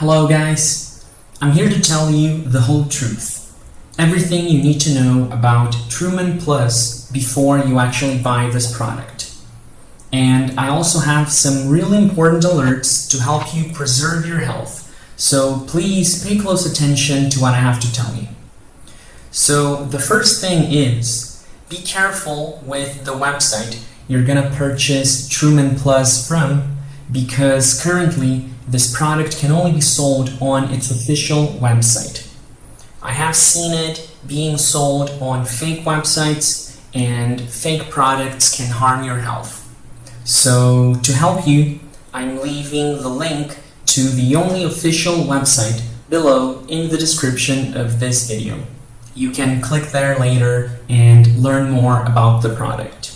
Hello guys, I'm here to tell you the whole truth. Everything you need to know about Truman Plus before you actually buy this product. And I also have some really important alerts to help you preserve your health, so please pay close attention to what I have to tell you. So the first thing is, be careful with the website you're gonna purchase Truman Plus from because currently this product can only be sold on its official website. I have seen it being sold on fake websites and fake products can harm your health. So to help you, I'm leaving the link to the only official website below in the description of this video. You can click there later and learn more about the product.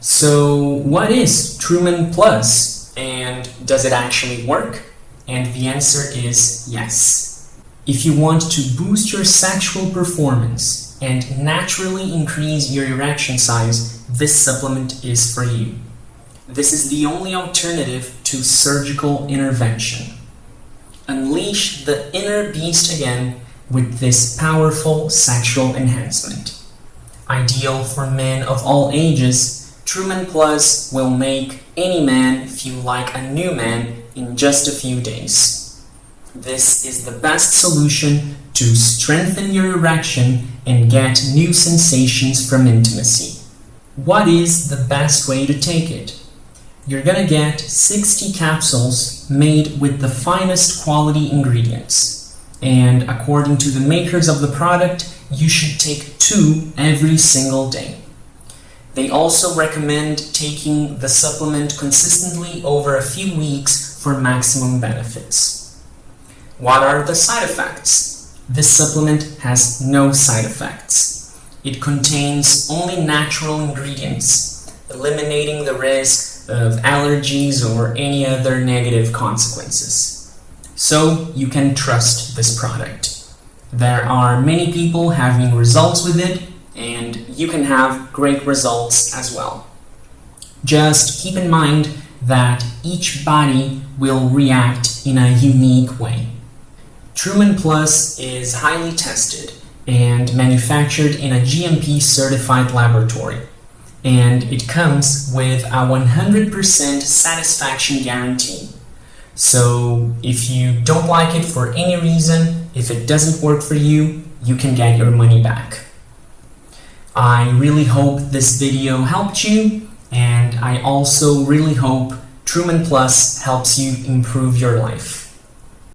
So what is Truman Plus? Does it actually work? And the answer is yes. If you want to boost your sexual performance and naturally increase your erection size, this supplement is for you. This is the only alternative to surgical intervention. Unleash the inner beast again with this powerful sexual enhancement. Ideal for men of all ages, Truman Plus will make any man feel like a new man in just a few days. This is the best solution to strengthen your erection and get new sensations from intimacy. What is the best way to take it? You're gonna get 60 capsules made with the finest quality ingredients. And according to the makers of the product, you should take two every single day. They also recommend taking the supplement consistently over a few weeks for maximum benefits. What are the side effects? This supplement has no side effects. It contains only natural ingredients, eliminating the risk of allergies or any other negative consequences. So you can trust this product. There are many people having results with it and you can have great results as well. Just keep in mind that each body will react in a unique way. Truman Plus is highly tested and manufactured in a GMP certified laboratory and it comes with a 100% satisfaction guarantee. So if you don't like it for any reason, if it doesn't work for you, you can get your money back. I really hope this video helped you and I also really hope Truman Plus helps you improve your life.